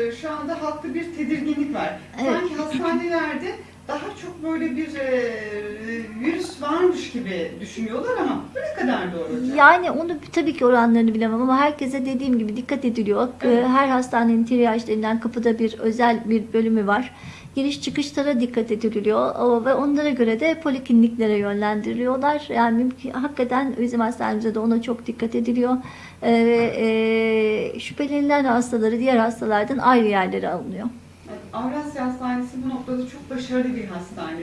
Ee, Şu anda halkta bir tedirginlik var. Evet. Sanki hastanelerde daha çok böyle bir e, virüs varmış gibi düşünüyorlar ama bu ne kadar doğru hocam? Yani onu tabii ki oranlarını bilemem ama herkese dediğim gibi dikkat ediliyor. Evet. Ee, Her hastanenin triyaj denilen kapıda bir özel bir bölümü var. Giriş çıkışlara dikkat ediliyor ve onlara göre de polikliniklere yönlendiriliyorlar. Yani mümkün, hakikaten bizim hastanemizde de ona çok dikkat ediliyor. Ee, e, şüphelenilen hastaları diğer hastalardan ayrı yerlere alınıyor. Avrasya Hastanesi bu noktada çok başarılı bir hastane.